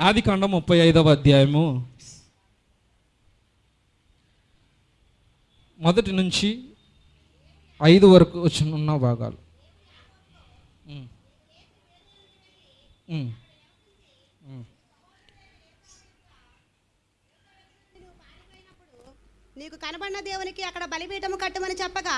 ఆది కాండం ముప్పై ఐదవ అధ్యాయము మొదటి నుంచి ఐదు వరకు వచ్చిన ఉన్న భాగాలు. నీకు కనబడిన దేవునికి అక్కడ బలిపీఠము కట్టమని చెప్పగా.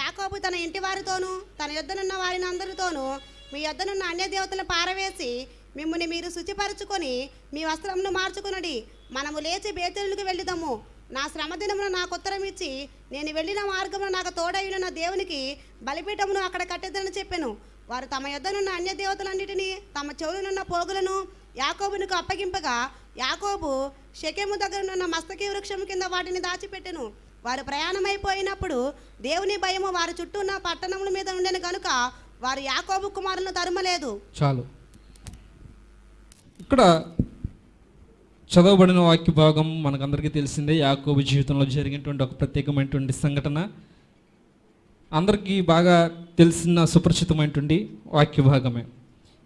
యాకోబు తన ఇంటి వారితోనూ తన యొద్దనున్న వారిని అందరితోనూ మీ యొద్దనున్న అన్య దేవతలను పారవేసి మిమ్మల్ని మీరు శుచిపరచుకొని మీ వస్త్రమును మార్చుకునడి. మనము లేచి బేతలకు వెళ్ళిదాము. నా శ్రమ దినమున నాకు ఉత్తరం ఇచ్చి నేను వెళ్ళిన మార్గమున నాకు తోడైన నా దేవునికి బలిపీఠమును అక్కడ కట్టేదని చెప్పాను. వారు తమ యొద్దనున్న అన్య దేవతలన్నిటినీ తమ చెవులనున్న పోగులను యాకోబునికి అప్పగింపగా యాకోబు షకెము దగ్గరనున్న మస్తకి వృక్షము కింద వాటిని దాచిపెట్టెను. వారు ప్రయాణమైపోయినప్పుడు దేవుని భయము వారి చుట్టూ ఉన్న పట్టణముల మీద ఉండేను కనుక వారు యాకోబు కుమారులను తరుమలేదు. చాలు. ఇక్కడ చదవబడిన వాక్య భాగం మనకందరికీ తెలిసిందే. యాకోబు జీవితంలో జరిగినటువంటి ఒక ప్రత్యేకమైనటువంటి సంఘటన. అందరికీ బాగా తెలిసిన సుపరిచితమైనటువంటి వాక్య భాగమే.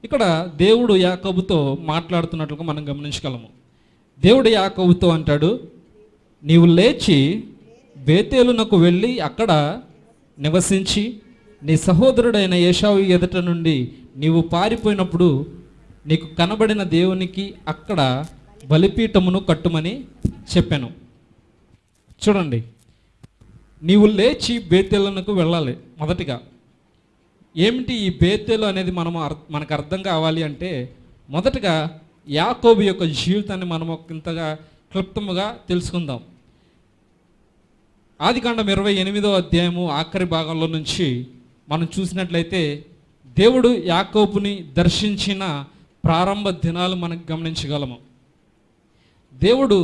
ఇక్కడ దేవుడు యాకోబుతో మాట్లాడుతున్నట్లుగా మనం గమనించగలము. దేవుడు యాకోబుతో అంటాడు నీవు లేచి బేతేలునకు వెళ్ళి అక్కడ నివసించి నీ సహోదరుడైన ఏషావు ఎదుట నుండి నీవు పారిపోయినప్పుడు నీకు కనబడిన దేవునికి అక్కడ బలిపీఠమును కట్టుమని చెప్పాను. చూడండి నీవు లేచి బేతేలునకు వెళ్ళాలి మొదటిగా. ఏమిటి ఈ బేతెలు అనేది మనం మనకు అర్థం కావాలి అంటే మొదటగా యాకోబు యొక్క జీవితాన్ని మనం ఇంతగా క్లుప్తముగా తెలుసుకుందాం. ఆదికాండం ఇరవై ఎనిమిదో అధ్యాయము ఆఖరి భాగంలో నుంచి మనం చూసినట్లయితే దేవుడు యాకోబుని దర్శించిన ప్రారంభ దినాలు మనకు గమనించగలము. దేవుడు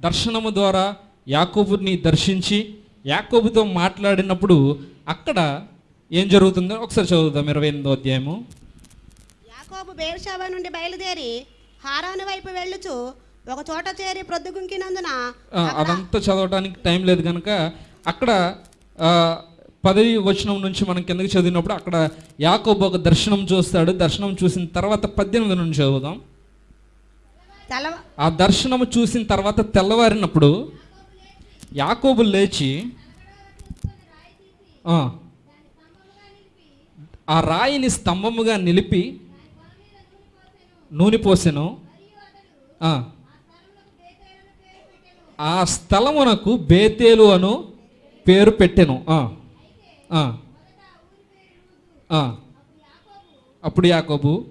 దర్శనము ద్వారా యాకోబుని దర్శించి యాకోబుతో మాట్లాడినప్పుడు అక్కడ ఏం జరుగుతుందో ఒకసారి చదువుదాం ఇరవై ఎనిమిదో అధ్యాయము. యాకోబు బేర్షాబా నుండి బయలుదేరి హారాను వైపు వెళ్ళుచు ఒక చోట చేరి ప్రొద్దుగుంకినందున అదంతా చదవడానికి టైం లేదు కనుక అక్కడ పదవి వచనం నుంచి మనం కిందకి చదివినప్పుడు అక్కడ యాకోబు ఒక దర్శనం చూస్తాడు. దర్శనం చూసిన తర్వాత పద్దెనిమిది నుంచి చదువుదాం. ఆ దర్శనము చూసిన తర్వాత తెల్లవారినప్పుడు యాకోబు లేచి ఆ, రాయిని స్తంభముగా నిలిపి నూనె పోసెను. ఆ, స్థలమునకు బేతేలు అను పేరు పెట్టెను. అప్పుడు యాకోబు.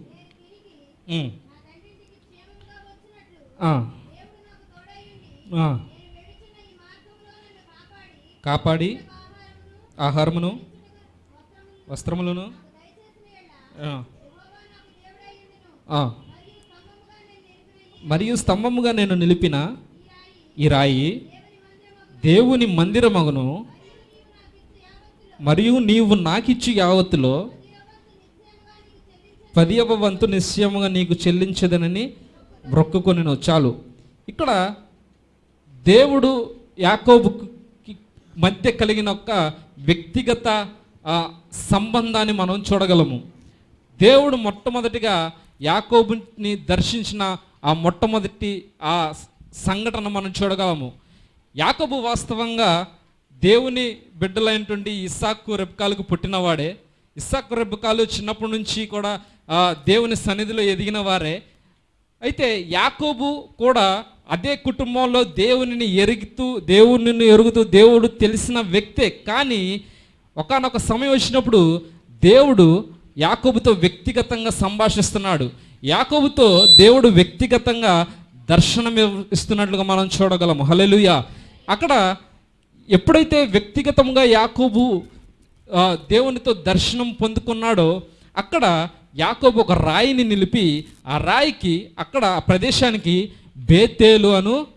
కాపాడి ఆహారమును వస్త్రములను. మరియు స్తంభముగా నేను నిలిపిన ఈ రాయి దేవుని మందిరమగును. మరియు నీవు నాకిచ్చి యావత్తులో పదియవ వంతు నిశ్చయముగా నీకు చెల్లించదనని బ్రొక్కుకొని చాలు. ఇక్కడ దేవుడు యాకోబుకి మధ్య కలిగిన ఒక వ్యక్తిగత సంబంధాన్ని మనం చూడగలము. దేవుడు మొట్టమొదటిగా యాకోబుని దర్శించిన ఆ మొట్టమొదటి ఆ సంఘటన మనం చూడగలము. యాకోబు వాస్తవంగా దేవుని బిడ్డలైనటువంటి ఇస్సాకు రెబ్కాలకు పుట్టినవాడే. ఇస్సాకు రెబ్కాలు చిన్నప్పటి నుంచి కూడా దేవుని సన్నిధిలో ఎదిగిన వారే. అయితే యాకోబు కూడా అదే కుటుంబంలో దేవునిని ఎరుగుతూ దేవునిని ఎరుగుతూ దేవుడు తెలిసిన వ్యక్తే. కానీ ఒకానొక సమయం వచ్చినప్పుడు దేవుడు యాకోబుతో వ్యక్తిగతంగా సంభాషిస్తున్నాడు. యాకోబుతో దేవుడు వ్యక్తిగతంగా దర్శనం ఇస్తున్నట్లుగా మనం చూడగలం హల్లెలూయా. అక్కడ ఎప్పుడైతే వ్యక్తిగతంగా యాకోబు దేవునితో దర్శనం పొందుకున్నాడో అక్కడ యాకోబు ఒక రాయిని నిలిపి ఆ రాయికి అక్కడ ఆ ప్రదేశానికి బేతేలు అను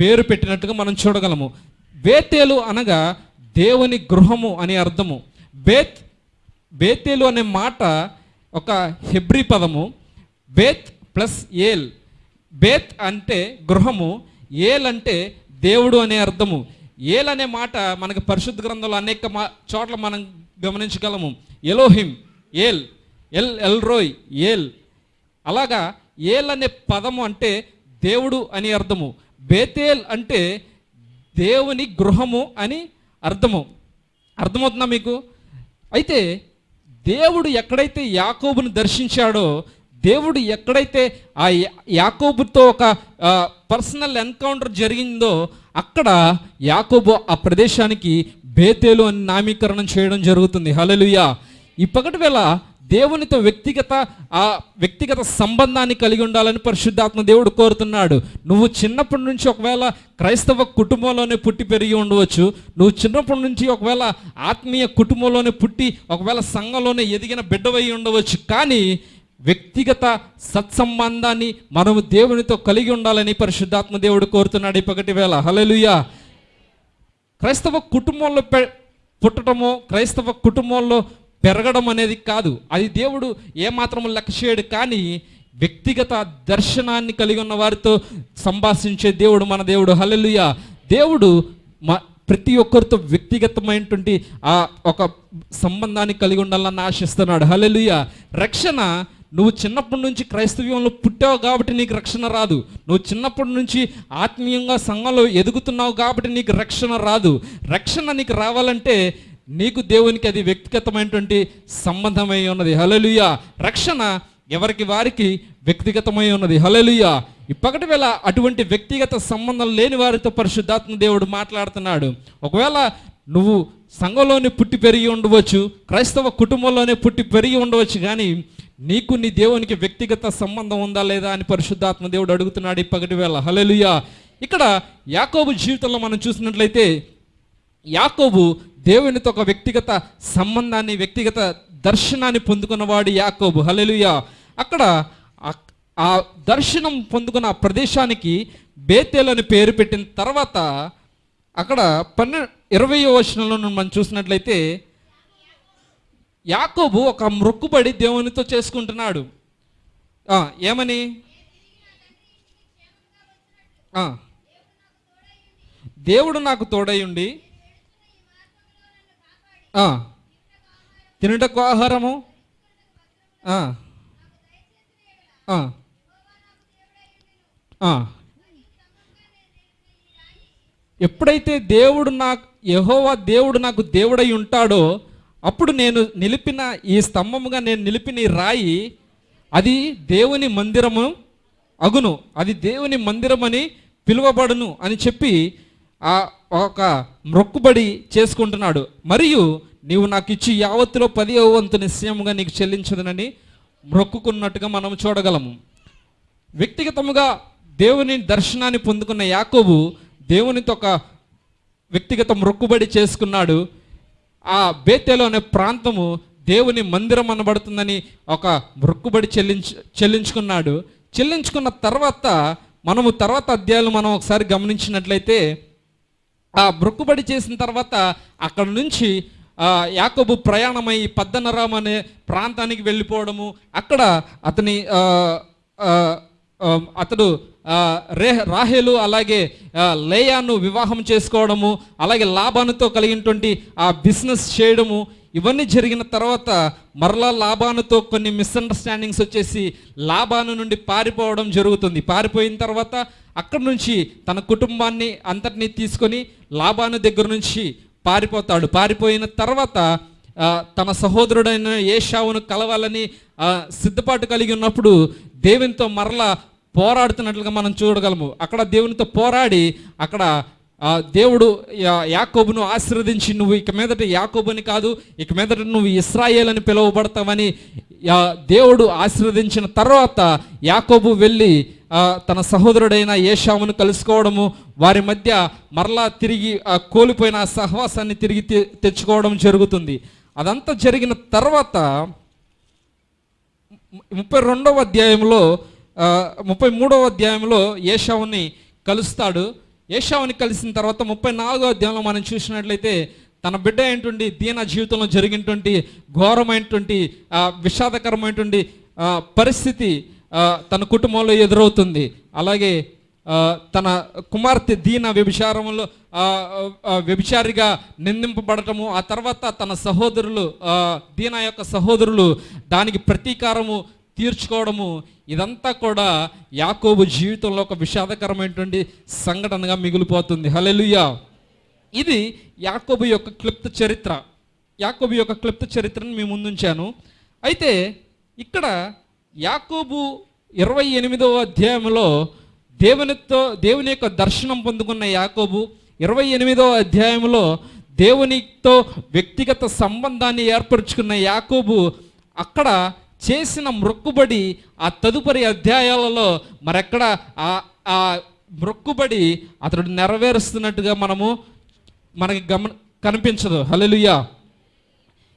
పేరు పెట్టినట్టుగా మనం చూడగలము. బేతేలు అనగా దేవుని గృహము అని అర్థము. బేత్ బేతేలు అనే మాట ఒక హెబ్రీ పదము. బేత్ ప్లస్ ఏల్. బేత్ అంటే గృహము ఏల్ అంటే దేవుడు అనే అర్థము. ఏల్ అనే మాట మనకు పరిశుద్ధ గ్రంథంలో అనేక మా చోట్ల మనం గమనించగలము. Elohim El El El Roi El. అలాగా ఏల్ అనే పదము అంటే దేవుడు అని అర్థము. బేతేల్ అంటే దేవుని గృహము అని అర్థము. అర్థమవుతుందా మీకు? అయితే దేవుడు ఎక్కడైతే యాకోబును దర్శించాడో దేవుడు ఎక్కడైతే ఆ యాకోబుతో ఒక పర్సనల్ ఎన్కౌంటర్ జరిగిందో అక్కడ యాకోబు ఆ ప్రదేశానికి బేతేలు అని నామీకరణం చేయడం జరుగుతుంది. హల్లెలూయా. ఈ పగటి వేళ దేవునితో వ్యక్తిగత ఆ వ్యక్తిగత సంబంధాన్ని కలిగి ఉండాలని పరిశుద్ధాత్మ దేవుడు కోరుతున్నాడు. నువ్వు చిన్నప్పటి నుంచి ఒకవేళ క్రైస్తవ కుటుంబంలోనే పుట్టి పెరిగి ఉండవచ్చు. నువ్వు చిన్నప్పటి నుంచి ఒకవేళ ఆత్మీయ కుటుంబంలోనే పుట్టి ఒకవేళ సంఘంలోనే ఎదిగిన బిడ్డవై ఉండవచ్చు. కానీ వ్యక్తిగత సత్సంబంధాన్ని మనం దేవునితో కలిగి ఉండాలని పరిశుద్ధాత్మ దేవుడు కోరుతున్నాడు ఇప్పటి వేళ. హలలుయ క్రైస్తవ కుటుంబంలో పె పుట్టడమో క్రైస్తవ కుటుంబంలో పెరగడం అనేది కాదు. అది దేవుడు ఏమాత్రం లెక్క చేయడు కానీ వ్యక్తిగత దర్శనాన్ని కలిగి ఉన్న వారితో సంభాషించే దేవుడు మన దేవుడు. హలలుయ దేవుడు మ ప్రతి ఒక్కరితో వ్యక్తిగతమైనటువంటి ఆ ఒక సంబంధాన్ని కలిగి ఉండాలని ఆశిస్తున్నాడు. హలలుయ రక్షణ నువ్వు చిన్నప్పటి నుంచి క్రైస్తవ్యంలో పుట్టావు కాబట్టి నీకు రక్షణ రాదు. నువ్వు చిన్నప్పటి నుంచి ఆత్మీయంగా సంఘంలో ఎదుగుతున్నావు కాబట్టి నీకు రక్షణ రాదు. రక్షణ నీకు రావాలంటే నీకు దేవునికి అది వ్యక్తిగతమైనటువంటి సంబంధమై ఉన్నది. హలలుయ రక్షణ ఎవరికి వారికి వ్యక్తిగతమై ఉన్నది. హలలుయ ఇప్పటి వేళ అటువంటి వ్యక్తిగత సంబంధం లేని వారితో పరిశుద్ధాత్మ దేవుడు మాట్లాడుతున్నాడు. ఒకవేళ నువ్వు సంఘంలోనే పుట్టి పెరిగి ఉండవచ్చు క్రైస్తవ కుటుంబంలోనే పుట్టి పెరిగి ఉండవచ్చు కానీ నీకు నీ దేవునికి వ్యక్తిగత సంబంధం ఉందా లేదా అని పరిశుద్ధాత్మ దేవుడు అడుగుతున్నాడు ఇప్పటి వేళ. హల్లెలూయా. ఇక్కడ యాకోబు జీవితంలో మనం చూసినట్లయితే యాకోబు దేవునితో ఒక వ్యక్తిగత సంబంధాన్ని వ్యక్తిగత దర్శనాన్ని పొందుకున్నవాడు యాకోబు. హల్లెలూయా. అక్కడ ఆ- ఆ దర్శనం పొందుకున్న ఆ ప్రదేశానికి బేతేల్ అని పేరు పెట్టిన తర్వాత అక్కడ పన్నె ఇరవై వచనంలో మనం చూసినట్లయితే యాకోబు ఒక మొక్కుబడి దేవునితో చేసుకుంటున్నాడు. ఏమని? దేవుడు నాకు తోడై ఉండి తినుటకు ఆహారము. ఎప్పుడైతే దేవుడు నాకు యహోవా దేవుడు నాకు దేవుడై ఉంటాడో అప్పుడు నేను నిలిపిన ఈ స్తంభముగా నేను నిలిపిన ఈ రాయి అది దేవుని మందిరము అగును. అది దేవుని మందిరమని పిలువబడును అని చెప్పి ఆ ఒక మొక్కుబడి చేసుకుంటున్నాడు. మరియు నీవు నాకు ఇచ్చి యావత్తులో పది వంతు నిశ్చయముగా నీకు చెల్లించదనని మొక్కుకున్నట్టుగా మనం చూడగలము. వ్యక్తిగతముగా దేవుని దర్శనాన్ని పొందుకున్న యాకోబు దేవునితో ఒక వ్యక్తిగత మొక్కుబడి చేసుకున్నాడు. ఆ బేతేలు అనే ప్రాంతము దేవుని మందిరం అనబడుతుందని ఒక మొక్కుబడి చెల్లించు చెల్లించుకున్నాడు. చెల్లించుకున్న తర్వాత మనము తర్వాత అధ్యాయులు మనం ఒకసారి గమనించినట్లయితే ఆ మొక్కుబడి చేసిన తర్వాత అక్కడ నుంచి యాకబు యాకోబు ప్రయాణమై పద్దనరామ్ అనే ప్రాంతానికి వెళ్ళిపోవడము అక్కడ అతని అతడు రే రాహేలు అలాగే లేయాను వివాహం చేసుకోవడము అలాగే లాభానుతో కలిగినటువంటి ఆ బిజినెస్ చేయడము ఇవన్నీ జరిగిన తర్వాత మరలా లాభానుతో కొన్ని మిస్అండర్స్టాండింగ్స్ వచ్చేసి లాభాను నుండి పారిపోవడం జరుగుతుంది. పారిపోయిన తర్వాత అక్కడి నుంచి తన కుటుంబాన్ని అంతటినీ తీసుకొని లాభాను దగ్గర నుంచి పారిపోతాడు. పారిపోయిన తర్వాత తన సహోదరుడైన ఏషావును కలవాలని సిద్ధపాటు కలిగి ఉన్నప్పుడు దేవునితో మరలా పోరాడుతున్నట్లుగా మనం చూడగలము. అక్కడ దేవునితో పోరాడి అక్కడ దేవుడు యాకోబును ఆశీర్వదించి నువ్వు ఇక మీదట యాకోబుని కాదు ఇక మీదట నువ్వు ఇస్రాయేల్ అని పిలువబడతావని దేవుడు ఆశీర్వదించిన తర్వాత యాకోబు వెళ్ళి తన సహోదరుడైన ఏషామును కలుసుకోవడము వారి మధ్య మరలా తిరిగి కోల్పోయిన సహవాసాన్ని తిరిగి తె- తెచ్చుకోవడం జరుగుతుంది. అదంతా జరిగిన తర్వాత ముప్పై రెండవ అధ్యాయంలో ముప్పై మూడవ అధ్యాయంలో ఏషావుని కలుస్తాడు. ఏషావుని కలిసిన తర్వాత ముప్పై నాలుగో అధ్యాయంలో మనం చూసినట్లయితే తన బిడ్డ అయినటువంటి దీన జీవితంలో జరిగినటువంటి ఘోరమైనటువంటి విషాదకరమైనటువంటి పరిస్థితి తన కుటుంబంలో ఎదురవుతుంది. అలాగే తన కుమార్తె దీన వ్యభిచారంలో వ్యభిచారిగా నిందింపబడటము ఆ తర్వాత తన సహోదరులు దీన యొక్క సహోదరులు దానికి ప్రతీకారము తీర్చుకోవడము ఇదంతా కూడా యాకోబు జీవితంలో ఒక విషాదకరమైనటువంటి సంఘటనగా మిగిలిపోతుంది. హలెలుయా ఇది యాకోబు యొక్క క్లుప్త చరిత్ర. యాకోబు యొక్క క్లుప్త చరిత్రను మీ ముందుంచాను. అయితే ఇక్కడ యాకోబు ఇరవై ఎనిమిదవ అధ్యాయంలో దేవునితో దేవుని యొక్క దర్శనం పొందుకున్న యాకోబు ఇరవై ఎనిమిదవ అధ్యాయంలో దేవునితో వ్యక్తిగత సంబంధాన్ని ఏర్పరచుకున్న యాకోబు అక్కడ చేసిన మొక్కుబడి ఆ తదుపరి అధ్యాయాలలో మరెక్కడ ఆ ఆ మొక్కుబడి అతడు నెరవేరుస్తున్నట్టుగా మనము మనకి గమ కనిపించదు. హల్లెలూయా.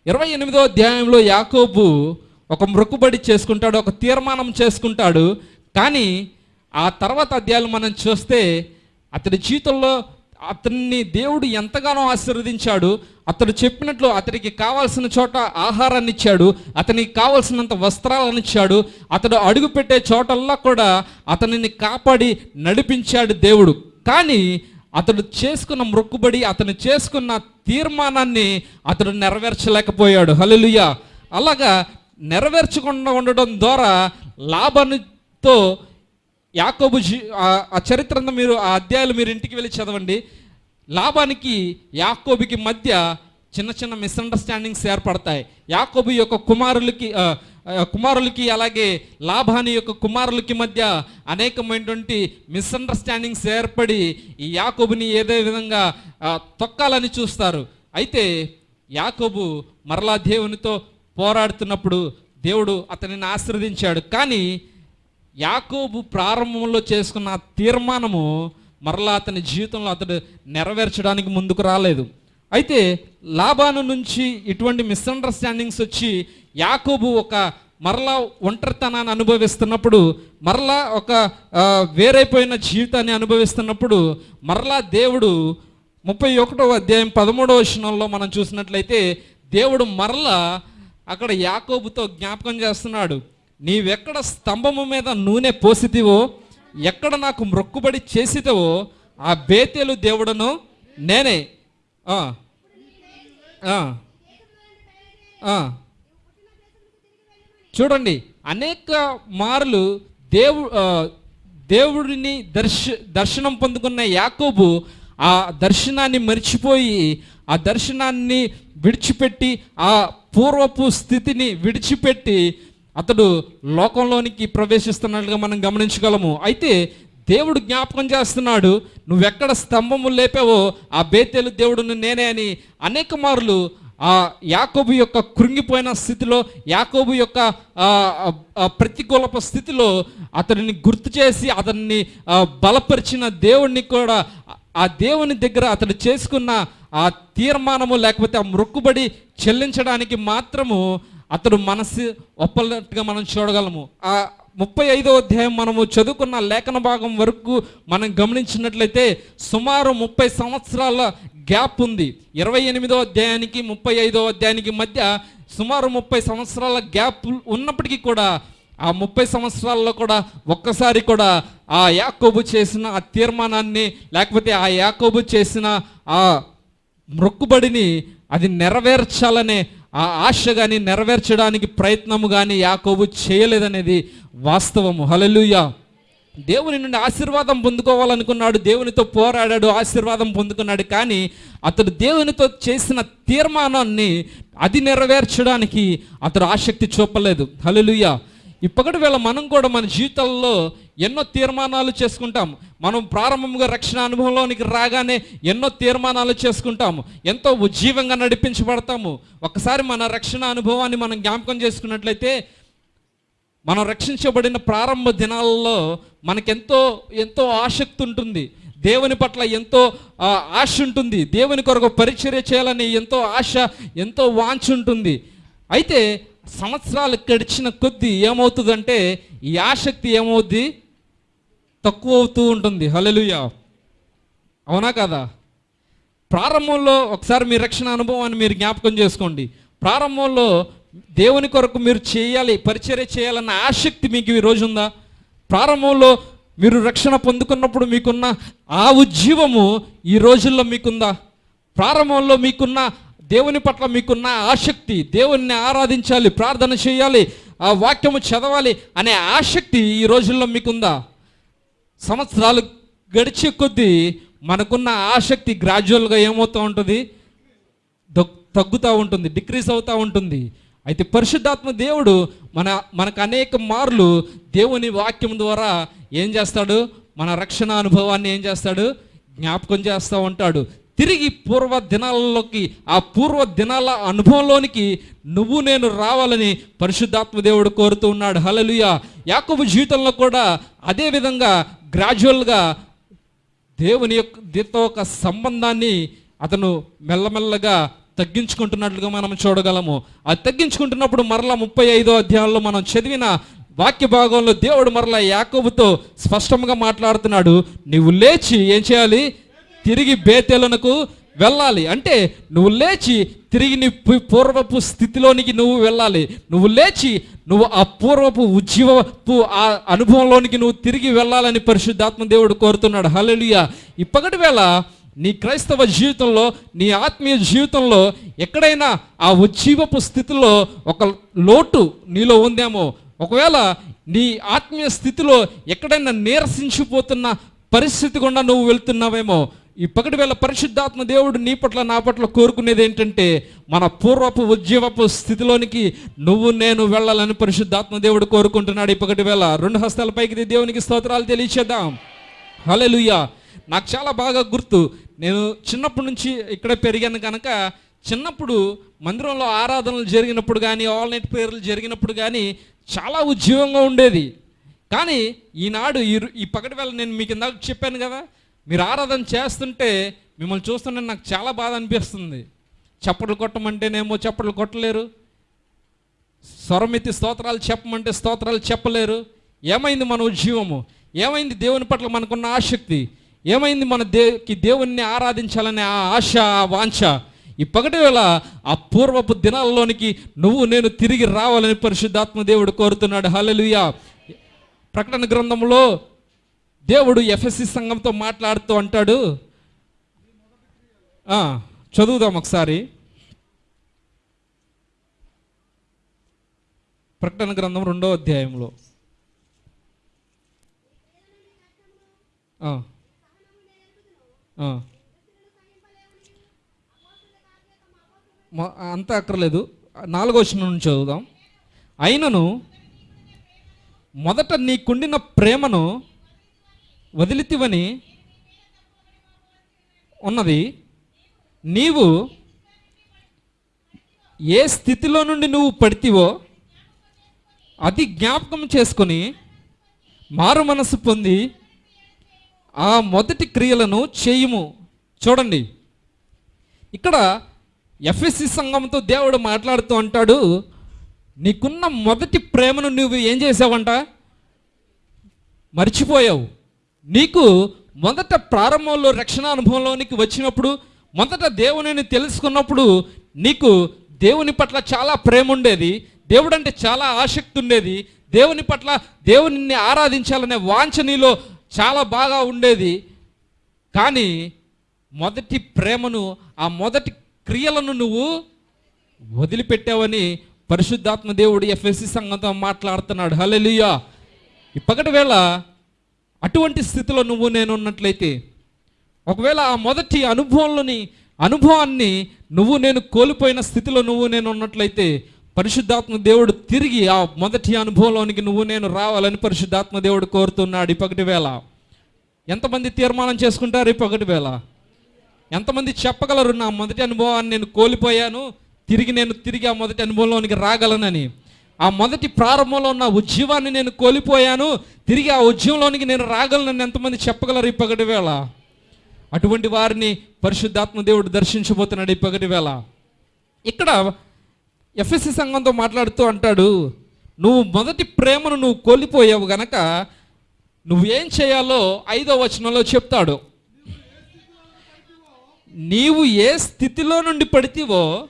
ఇరవై ఎనిమిదో అధ్యాయంలో యాకోబు ఒక మొక్కుబడి చేసుకుంటాడు ఒక తీర్మానం చేసుకుంటాడు. కానీ ఆ తర్వాత అధ్యాయాలు మనం చూస్తే అతడి జీవితంలో అతన్ని దేవుడు ఎంతగానో ఆశీర్వదించాడు. అతడు చెప్పినట్లు అతనికి కావాల్సిన చోట ఆహారాన్ని ఇచ్చాడు. అతనికి కావాల్సినంత వస్త్రాలను ఇచ్చాడు. అతడు అడుగు పెట్టే చోటల్లా కూడా అతనిని కాపాడి నడిపించాడు దేవుడు. కానీ అతడు చేసుకున్న మొక్కుబడి అతను చేసుకున్న తీర్మానాన్ని అతడు నెరవేర్చలేకపోయాడు. హలలుయ అలాగా నెరవేర్చకుండా ఉండడం ద్వారా లాభానితో యాకోబు జీ ఆ- చరిత్ర అంతా మీరు ఆ అధ్యాయాలు మీరు ఇంటికి వెళ్ళి చదవండి. లాభానికి యాకోబుకి మధ్య చిన్న చిన్న మిస్అండర్స్టాండింగ్స్ ఏర్పడతాయి. యాకోబు యొక్క కుమారులకి కుమారులకి అలాగే లాభాని యొక్క కుమారులకి మధ్య అనేకమైనటువంటి మిస్అండర్స్టాండింగ్స్ ఏర్పడి ఈ యాకోబుని ఏదే విధంగా తొక్కాలని చూస్తారు. అయితే యాకోబు మరలా దేవునితో పోరాడుతున్నప్పుడు దేవుడు అతనిని ఆశీర్వదించాడు. కానీ యాకోబు ప్రారంభంలో చేసుకున్న ఆ తీర్మానము మరలా అతని జీవితంలో అతడు నెరవేర్చడానికి ముందుకు రాలేదు. అయితే లాభాను నుంచి ఇటువంటి మిస్అండర్స్టాండింగ్స్ వచ్చి యాకోబు ఒక మరలా ఒంటరితనాన్ని అనుభవిస్తున్నప్పుడు మరలా ఒక వేరైపోయిన జీవితాన్ని అనుభవిస్తున్నప్పుడు మరలా దేవుడు ముప్పై ఒకటో అధ్యాయం పదమూడవ వచనంలో మనం చూసినట్లయితే దేవుడు మరలా అక్కడ యాకోబుతో జ్ఞాపకం చేస్తున్నాడు. నీవెక్కడ స్తంభము మీద నూనె పోసితివో ఎక్కడ నాకు మొక్కుబడి చేసితవో ఆ బేతేలు దేవుడను నేనే. చూడండి అనేక మార్లు దేవు దేవుడిని దర్శ దర్శనం పొందుకున్న యాకోబు ఆ దర్శనాన్ని మర్చిపోయి ఆ దర్శనాన్ని విడిచిపెట్టి ఆ పూర్వపు స్థితిని విడిచిపెట్టి అతడు లోకంలోనికి ప్రవేశిస్తున్నట్లుగా మనం గమనించగలము. అయితే దేవుడు జ్ఞాపకం చేస్తున్నాడు నువ్వెక్కడ స్తంభము లేపావో ఆ బేతేలు దేవుడును నేనే అని అనేక మార్లు ఆ యాకోబు యొక్క కృంగిపోయిన స్థితిలో యాకోబు యొక్క ఆ, ప్రతికూలపు స్థితిలో అతడిని గుర్తు చేసి అతన్ని బలపరిచిన దేవుణ్ణి కూడా ఆ దేవుని దగ్గర అతడు చేసుకున్న ఆ తీర్మానము లేకపోతే ఆ మొక్కుబడి చెల్లించడానికి మాత్రము అతడు మనసు ఒప్పనట్టుగా మనం చూడగలము. ఆ ముప్పై ఐదో అధ్యాయం మనము చదువుకున్న లేఖన భాగం వరకు మనం గమనించినట్లయితే సుమారు ముప్పై సంవత్సరాల గ్యాప్ ఉంది. ఇరవై ఎనిమిదో అధ్యాయానికి ముప్పై ఐదో అధ్యాయానికి మధ్య సుమారు ముప్పై సంవత్సరాల గ్యాప్ ఉన్నప్పటికీ కూడా ఆ ముప్పై సంవత్సరాల్లో కూడా ఒక్కసారి కూడా ఆ యాకోబు చేసిన ఆ తీర్మానాన్ని లేకపోతే ఆ యాకోబు చేసిన ఆ మొక్కుబడిని అది నెరవేర్చాలనే ఆ ఆశ కానీ నెరవేర్చడానికి ప్రయత్నము కానీ యాకోబు చేయలేదనేది వాస్తవము. హలలుయ దేవుని నుండి ఆశీర్వాదం పొందుకోవాలనుకున్నాడు దేవునితో పోరాడాడు ఆశీర్వాదం పొందుకున్నాడు. కానీ అతడు దేవునితో చేసిన తీర్మానాన్ని అది నెరవేర్చడానికి అతడు ఆసక్తి చూపలేదు. హల్లెలూయా. ఇప్పటి వేళ మనం కూడా మన జీవితాల్లో ఎన్నో తీర్మానాలు చేసుకుంటాం. మనం ప్రారంభంగా రక్షణ అనుభవంలోనికి రాగానే ఎన్నో తీర్మానాలు చేసుకుంటాము ఎంతో ఉజ్జీవంగా నడిపించబడతాము. ఒకసారి మన రక్షణ అనుభవాన్ని మనం జ్ఞాపకం చేసుకున్నట్లయితే మనం రక్షించబడిన ప్రారంభ దినాలలో మనకెంతో ఎంతో ఆసక్తి ఉంటుంది. దేవుని పట్ల ఎంతో ఆశ ఉంటుంది. దేవుని కొరకు పరిచర్య చేయాలని ఎంతో ఆశ ఎంతో వాంఛ ఉంటుంది. అయితే సంవత్సరాలు గడిచిన కొద్దీ ఏమవుతుందంటే ఈ ఆసక్తి ఏమవుద్ది? తక్కువ అవుతూ ఉంటుంది. హలలుయా అవునా కదా? ప్రారంభంలో ఒకసారి మీ రక్షణ అనుభవాన్ని మీరు జ్ఞాపకం చేసుకోండి. ప్రారంభంలో దేవుని కొరకు మీరు చేయాలి పరిచర్య చేయాలన్న ఆసక్తి మీకు ఈ రోజు ఉందా? ప్రారంభంలో మీరు రక్షణ పొందుకున్నప్పుడు మీకున్న ఆ ఉజ్జీవము ఈ రోజుల్లో మీకుందా? ప్రారంభంలో మీకున్న దేవుని పట్ల మీకున్న ఆసక్తి దేవుణ్ణి ఆరాధించాలి ప్రార్థన చేయాలి ఆ వాక్యము చదవాలి అనే ఆసక్తి ఈ రోజుల్లో మీకుందా? సంవత్సరాలు గడిచే కొద్దీ మనకున్న ఆసక్తి గ్రాడ్యువల్గా ఏమవుతూ ఉంటుంది? తగ్గుతూ ఉంటుంది డిక్రీస్ అవుతూ ఉంటుంది. అయితే పరిశుద్ధాత్మ దేవుడు మన మనకు అనేక మార్లు దేవుని వాక్యం ద్వారా ఏం చేస్తాడు? మన రక్షణ అనుభవాన్ని ఏం చేస్తాడు? జ్ఞాపకం చేస్తూ ఉంటాడు. తిరిగి పూర్వ దినాలలోకి ఆ పూర్వ దినాల అనుభవంలోనికి నువ్వు నేను రావాలని పరిశుద్ధాత్మ దేవుడు కోరుతూ ఉన్నాడు. హలలుయ యాకబు జీవితంలో కూడా అదే విధంగా గ్రాడ్యువల్గా దేవుని యొక్క దీంతో ఒక సంబంధాన్ని అతను మెల్లమెల్లగా తగ్గించుకుంటున్నట్లుగా మనం చూడగలము. అది తగ్గించుకుంటున్నప్పుడు మరలా ముప్పై ఐదో అధ్యాయంలో మనం చదివిన వాక్య భాగంలో దేవుడు మరలా యాకోబుతో స్పష్టంగా మాట్లాడుతున్నాడు. నీవు లేచి ఏం చేయాలి? తిరిగి బేతెలనకు వెళ్ళాలి. అంటే నువ్వు లేచి తిరిగి నీ పూర్వపు స్థితిలోనికి నువ్వు వెళ్ళాలి. నువ్వు లేచి నువ్వు ఆ పూర్వపు ఉజ్జీవపు ఆ అనుభవంలోనికి నువ్వు తిరిగి వెళ్ళాలని పరిశుద్ధాత్మ దేవుడు కోరుతున్నాడు. హల్లెలూయా. ఇప్పటి వేళ నీ క్రైస్తవ జీవితంలో నీ ఆత్మీయ జీవితంలో ఎక్కడైనా ఆ ఉజ్జీవపు స్థితిలో ఒక లోటు నీలో ఉందేమో. ఒకవేళ నీ ఆత్మీయ స్థితిలో ఎక్కడైనా నీరసించిపోతున్న పరిస్థితి గుండా నువ్వు వెళ్తున్నావేమో. ఈ పగటి వేళ పరిశుద్ధాత్మ దేవుడు నీ పట్ల నా పట్ల కోరుకునేది ఏంటంటే మన పూర్వపు ఉద్యమపు స్థితిలోనికి నువ్వు నేను వెళ్ళాలని పరిశుద్ధాత్మ దేవుడు కోరుకుంటున్నాడు. ఈ పగటి వేళ రెండు హస్తాల పైకి దేవునికి స్తోత్రాలు తెలియచేద్దాం. హల్లెలూయా. నాకు చాలా బాగా గుర్తు. నేను చిన్నప్పటి నుంచి ఇక్కడ పెరిగాను కనుక చిన్నప్పుడు మందిరంలో ఆరాధనలు జరిగినప్పుడు కానీ ఆల్ నైట్ ప్రేయర్లు జరిగినప్పుడు కానీ చాలా ఉజ్జీవంగా ఉండేది. కానీ ఈనాడు ఈ ఈ పగటి వేళ నేను మీకు ఇందాక చెప్పాను కదా మీరు ఆరాధన చేస్తుంటే మిమ్మల్ని చూస్తుంటే నాకు చాలా బాధ అనిపిస్తుంది. చప్పట్లు కొట్టమంటేనేమో చప్పట్లు కొట్టలేరు. స్వరమెత్తి స్తోత్రాలు చెప్పమంటే స్తోత్రాలు చెప్పలేరు. ఏమైంది మన ఉద్యమము ఏమైంది దేవుని పట్ల మనకున్న ఆసక్తి? ఏమైంది మన దేకి దేవుణ్ణి ఆరాధించాలనే ఆ ఆశ ఆ వాంఛ? ఈ పగటి వేళ ఆ పూర్వపు దినాల్లోనికి నువ్వు నేను తిరిగి రావాలని పరిశుద్ధాత్మ దేవుడు కోరుతున్నాడు. హల్లెలూయా. ప్రకటన గ్రంథంలో దేవుడు ఎఫ్ఎస్సి సంఘంతో మాట్లాడుతూ అంటాడు. చదువుదాం ఒకసారి. ప్రకటన గ్రంథం రెండో అధ్యాయంలో. అంత అంతా అక్కర్లేదు. నాలుగో వచనం నుంచి చదువుదాం. అయినను మొదట నీకుండిన ప్రేమను వదిలితివని ఉన్నది. నీవు ఏ స్థితిలో నుండి నువ్వు పడితివో అది జ్ఞాపకం చేసుకొని మారు మనసు పొంది ఆ మొదటి క్రియలను చేయుము. చూడండి. ఇక్కడ ఎఫ్ఎస్సి సంఘంతో దేవుడు మాట్లాడుతూ అంటాడు నీకున్న మొదటి ప్రేమను నువ్వు ఏం చేసావంట? మర్చిపోయావు. నీకు మొదట ప్రారంభంలో రక్షణ అనుభవంలోనికి వచ్చినప్పుడు మొదట దేవునిని తెలుసుకున్నప్పుడు నీకు దేవుని పట్ల చాలా ప్రేమ ఉండేది దేవుడు అంటే చాలా ఆసక్తి ఉండేది దేవుని పట్ల దేవుని ఆరాధించాలనే వాంఛ నీలో చాలా బాగా ఉండేది. కానీ మొదటి ప్రేమను ఆ మొదటి క్రియలను నువ్వు వదిలిపెట్టావని పరిశుద్ధాత్మ దేవుడు ఎఫ్ఎస్సి సంఘంతో మాట్లాడుతున్నాడు. హల్లెలూయా! ఇప్పటి వేళ అటువంటి స్థితిలో నువ్వు నేను ఉన్నట్లయితే ఒకవేళ ఆ మొదటి అనుభవంలోని అనుభవాన్ని నువ్వు నేను కోల్పోయిన స్థితిలో నువ్వు నేను ఉన్నట్లయితే పరిశుద్ధాత్మ దేవుడు తిరిగి ఆ మొదటి అనుభవంలోనికి నువ్వు నేను రావాలని పరిశుద్ధాత్మ దేవుడు కోరుతున్నాడు. ఇప్పటి వేళ ఎంతమంది తీర్మానం చేసుకుంటారు ఇప్పటి వేళ? ఎంతమంది చెప్పగలరు నా మొదటి అనుభవాన్ని నేను కోల్పోయాను తిరిగి నేను తిరిగి ఆ మొదటి అనుభవంలోనికి రాగలనని? ఆ మొదటి ప్రారంభంలో ఉన్న ఉద్యమాన్ని నేను కోల్పోయాను. తిరిగి ఆ ఉద్యమంలోనికి నేను రాగలను ఎంతమంది చెప్పగలరు ఈ పగటి వేళ? అటువంటి వారిని పరిశుద్ధాత్మ దేవుడు దర్శించబోతున్నాడు ఈ పగటి వేళ. ఇక్కడ ఎఫ్ఎస్సి సంఘంతో మాట్లాడుతూ అంటాడు నువ్వు మొదటి ప్రేమను నువ్వు కోల్పోయావు గనక నువ్వేం చేయాలో ఐదో వచనంలో చెప్తాడు. నీవు ఏ స్థితిలో నుండి పడితేవో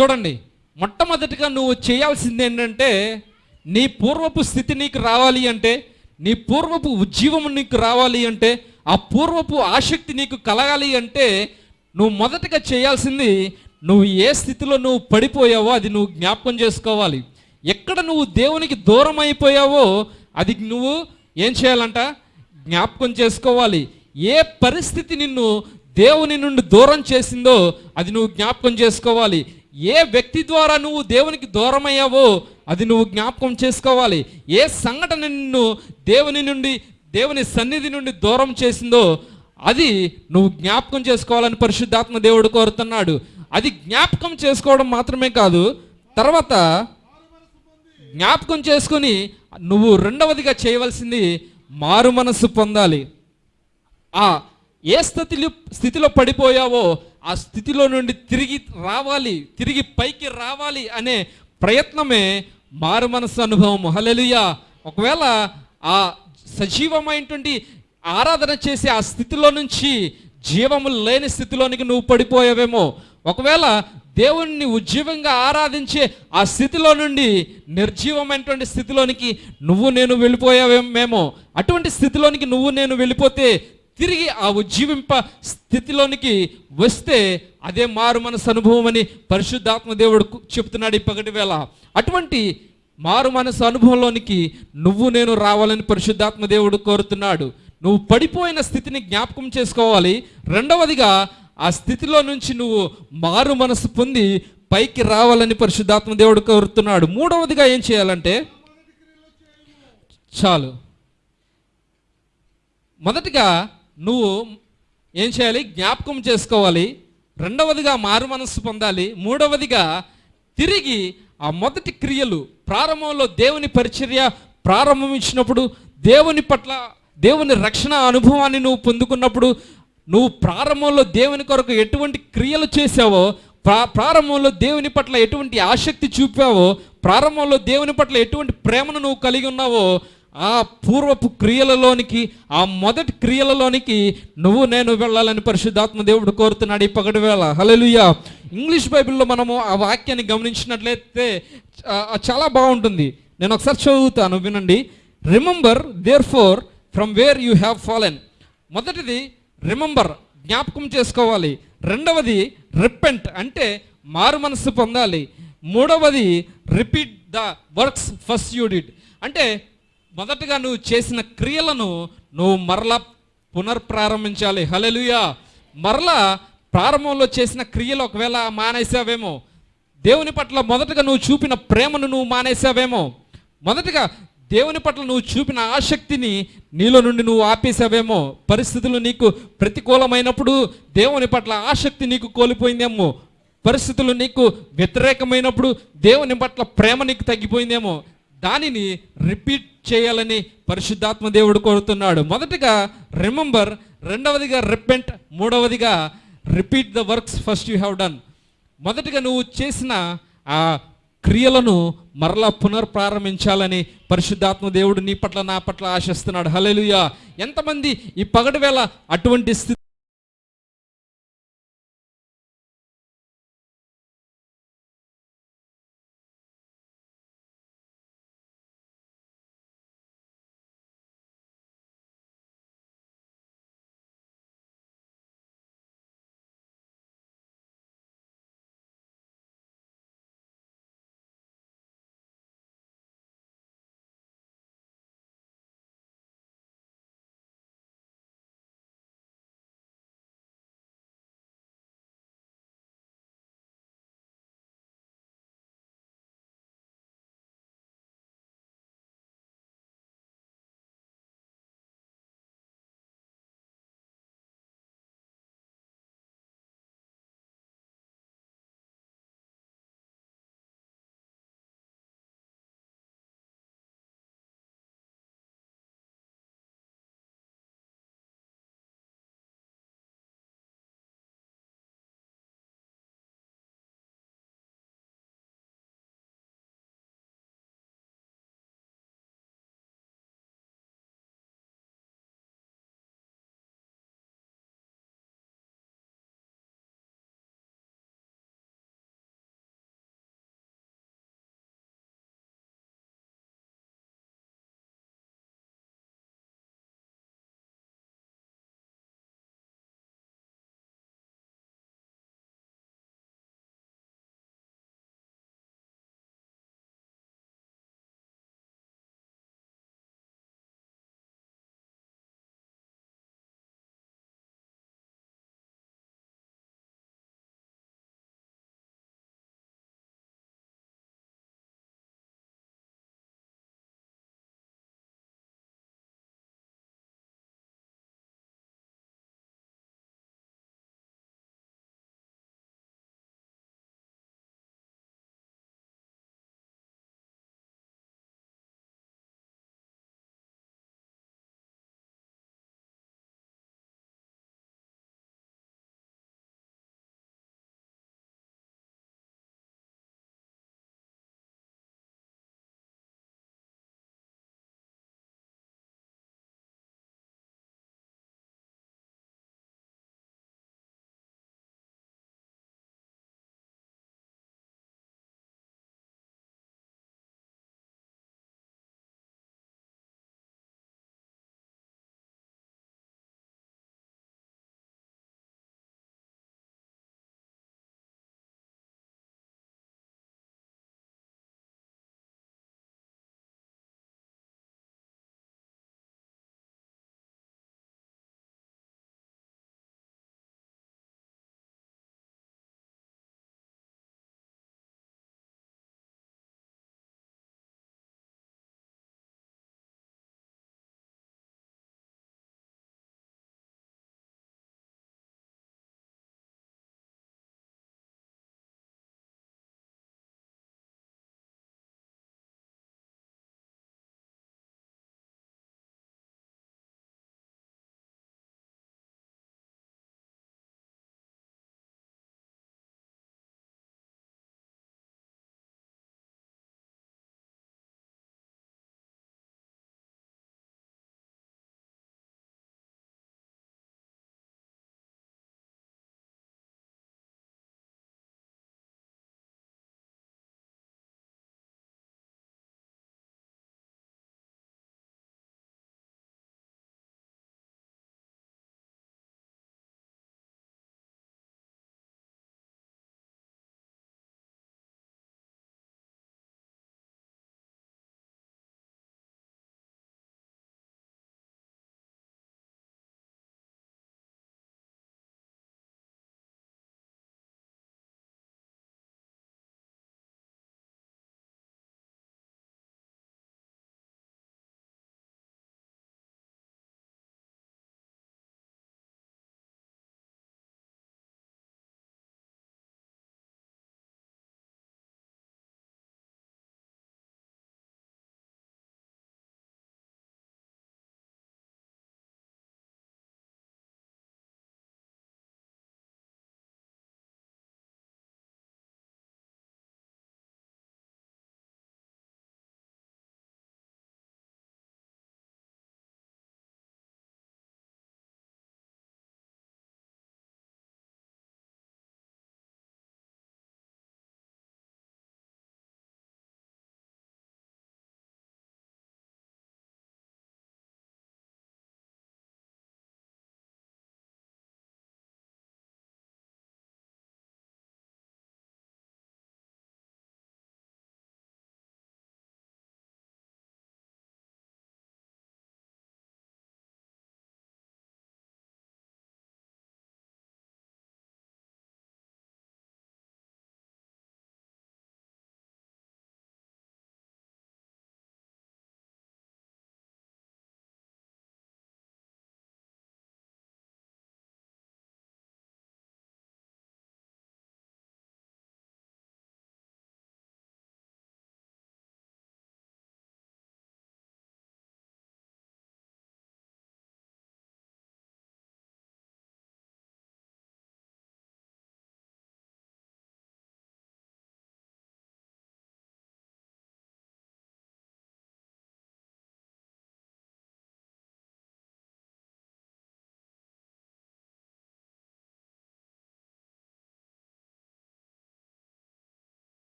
చూడండి మొట్టమొదటిగా నువ్వు చేయాల్సింది ఏంటంటే నీ పూర్వపు స్థితి నీకు రావాలి అంటే నీ పూర్వపు ఉజ్జీవం నీకు రావాలి అంటే ఆ పూర్వపు ఆసక్తి నీకు కలగాలి అంటే నువ్వు మొదటగా చేయాల్సింది నువ్వు ఏ స్థితిలో నువ్వు పడిపోయావో అది నువ్వు జ్ఞాపకం చేసుకోవాలి. ఎక్కడ నువ్వు దేవునికి దూరం అయిపోయావో అది నువ్వు ఏం చేయాలంట? జ్ఞాపకం చేసుకోవాలి. ఏ పరిస్థితి నిన్ను దేవుని నుండి దూరం చేసిందో అది నువ్వు జ్ఞాపకం చేసుకోవాలి. ఏ వ్యక్తి ద్వారా నువ్వు దేవునికి దూరం అయ్యావో అది నువ్వు జ్ఞాపకం చేసుకోవాలి. ఏ సంఘటన నిన్ను దేవుని నుండి దేవుని సన్నిధి నుండి దూరం చేసిందో అది నువ్వు జ్ఞాపకం చేసుకోవాలని పరిశుద్ధాత్మ దేవుడు కోరుతున్నాడు. అది జ్ఞాపకం చేసుకోవడం మాత్రమే కాదు తర్వాత జ్ఞాపకం చేసుకొని నువ్వు రెండవదిగా చేయవలసింది మారు మనస్సు పొందాలి. ఆ ఏ స్థితిలో స్థితిలో పడిపోయావో ఆ స్థితిలో నుండి తిరిగి రావాలి తిరిగి పైకి రావాలి అనే ప్రయత్నమే మారు మనస్సు అనుభవం. హలెలుయా ఒకవేళ ఆ సజీవమైనటువంటి ఆరాధన చేసే ఆ స్థితిలో నుంచి జీవము లేని స్థితిలోనికి నువ్వు పడిపోయావేమో. ఒకవేళ దేవుణ్ణి ఉజ్జీవంగా ఆరాధించే ఆ స్థితిలో నుండి నిర్జీవమైనటువంటి స్థితిలోనికి నువ్వు నేను వెళ్ళిపోయావేమేమో. అటువంటి స్థితిలోనికి నువ్వు నేను వెళ్ళిపోతే తిరిగి ఆ ఉజ్జీవింప స్థితిలోనికి వస్తే అదే మారు మనసు అనుభవం అని పరిశుద్ధాత్మ దేవుడు చెప్తున్నాడు ఈ పగటి వేళ. అటువంటి మారు మనసు అనుభవంలోనికి నువ్వు నేను రావాలని పరిశుద్ధాత్మ దేవుడు కోరుతున్నాడు. నువ్వు పడిపోయిన స్థితిని జ్ఞాపకం చేసుకోవాలి. రెండవదిగా ఆ స్థితిలో నుంచి నువ్వు మారు మనసు పొంది పైకి రావాలని పరిశుద్ధాత్మ దేవుడు కోరుతున్నాడు. మూడవదిగా ఏం చేయాలంటే చాలు. మొదటిగా నువ్వు ఏం చేయాలి? జ్ఞాపకం చేసుకోవాలి. రెండవదిగా మారు మనస్సు పొందాలి. మూడవదిగా తిరిగి ఆ మొదటి క్రియలు ప్రారంభంలో దేవుని పరిచర్య ప్రారంభించినప్పుడు దేవుని పట్ల దేవుని రక్షణ అనుభవాన్ని నువ్వు పొందుకున్నప్పుడు నువ్వు ప్రారంభంలో దేవుని కొరకు ఎటువంటి క్రియలు చేసావో ప్రా ప్రారంభంలో దేవుని పట్ల ఎటువంటి ఆసక్తి చూపావో ప్రారంభంలో దేవుని పట్ల ఎటువంటి ప్రేమను నువ్వు కలిగి ఉన్నావో ఆ పూర్వపు క్రియలలోనికి ఆ మొదటి క్రియలలోనికి నువ్వు నేను వెళ్ళాలని పరిశుద్ధాత్మ దేవుడు కోరుతున్నాడు ఈ పగటి వేళ. హల్లెలూయా ఇంగ్లీష్ బైబిల్లో మనము ఆ వాక్యాన్ని గమనించినట్లయితే చాలా బాగుంటుంది. నేను ఒకసారి చదువుతాను వినండి. Remember therefore from where you have fallen మొదటిది రిమెంబర్ జ్ఞాపకం చేసుకోవాలి. రెండవది రిపెంట్ అంటే మారు మనస్సు పొందాలి. మూడవది repeat the works first you did అంటే మొదటగా నువ్వు చేసిన క్రియలను నువ్వు మరలా పునర్ప్రారంభించాలి. హలెలుయా మరలా ప్రారంభంలో చేసిన క్రియలు ఒకవేళ మానేసావేమో దేవుని పట్ల మొదటగా నువ్వు చూపిన ప్రేమను నువ్వు మానేసావేమో మొదటగా దేవుని పట్ల నువ్వు చూపిన ఆసక్తిని నీలో నుండి నువ్వు ఆపేసావేమో పరిస్థితులు నీకు ప్రతికూలమైనప్పుడు దేవుని పట్ల ఆసక్తి నీకు కోల్పోయిందేమో పరిస్థితులు నీకు వ్యతిరేకమైనప్పుడు దేవుని పట్ల ప్రేమ నీకు తగ్గిపోయిందేమో దానిని రిపీట్ చేయాలని పరిశుద్ధాత్మ దేవుడు కోరుతున్నాడు. మొదటిగా రిమెంబర్ రెండవదిగా రిపెంట్ మూడవదిగా repeat the works first you have done మొదటిగా నువ్వు చేసిన ఆ క్రియలను మరలా పునర్ప్రారంభించాలని పరిశుద్ధాత్మ దేవుడు నీ పట్ల నా పట్ల ఆశిస్తున్నాడు. హలెలుయా ఎంతమంది ఈ పగటి వేళ అటువంటి స్థితి